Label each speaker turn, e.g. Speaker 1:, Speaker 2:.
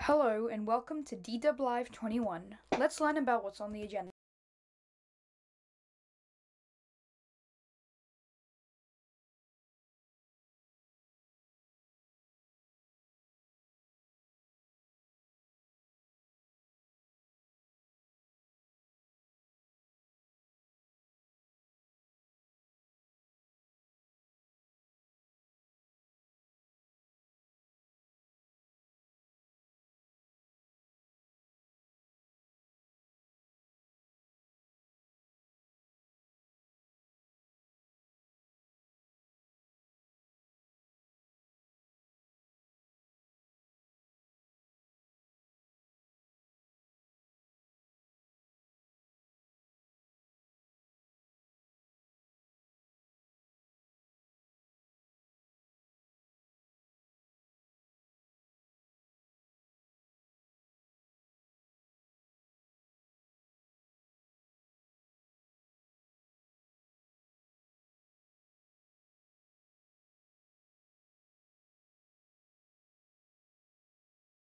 Speaker 1: Hello and welcome to DW Live 21. Let's learn about what's on the agenda.